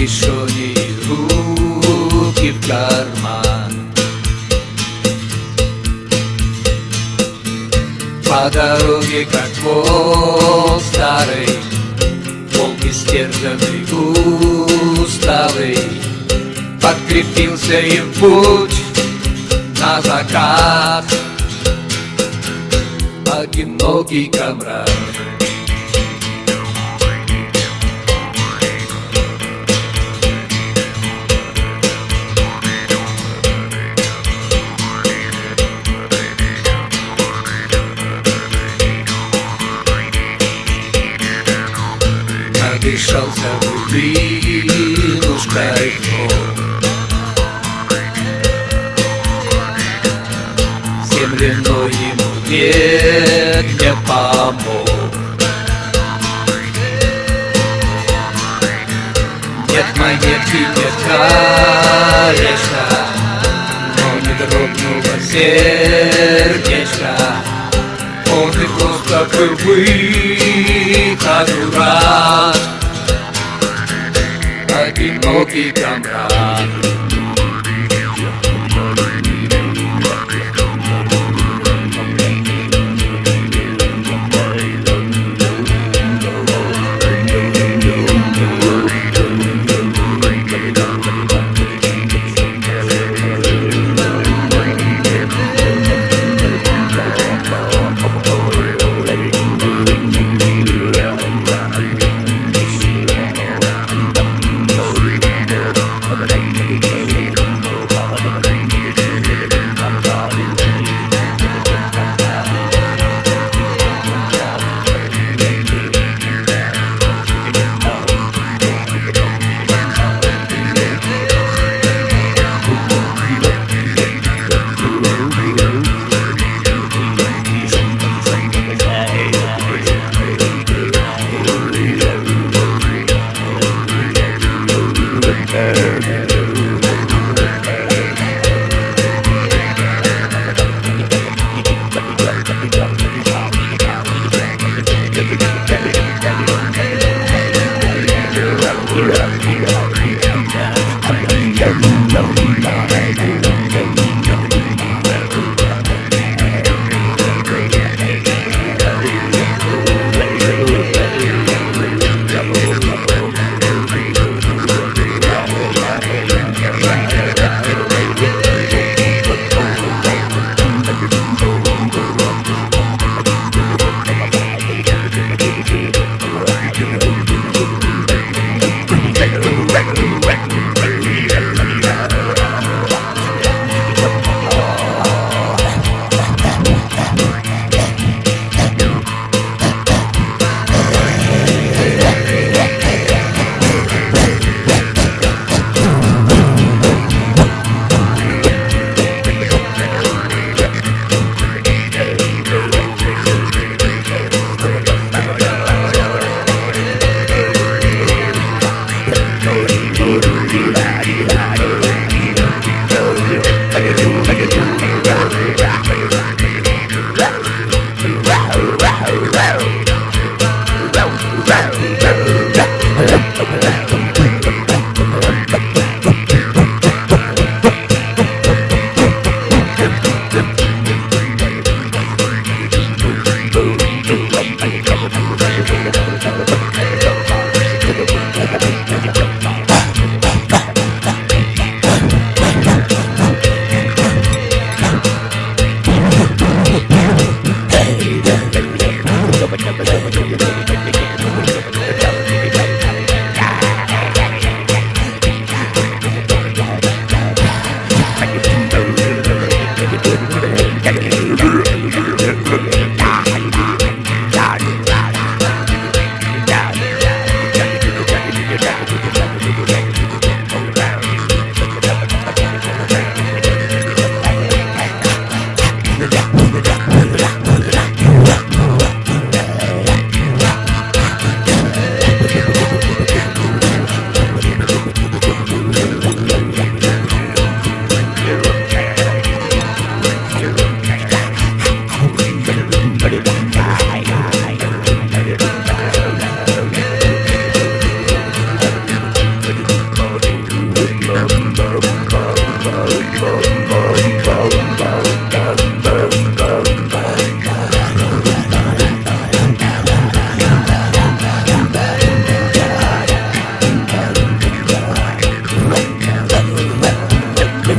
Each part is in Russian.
кишони руки в карман. По дороге, как волк старый Волк истерзанный, уставый Подкрепился в путь на закат. Одинокий комрад Надышался глубинушкой Земляной ему век не помог Нет монетки, нет колечка Но не дрогнуло сердечко Он и просто был выходу рад Одинокий комрад Yeah.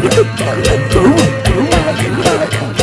Hãy subscribe cho kênh Ghiền Mì Gõ Để không bỏ lỡ những video hấp dẫn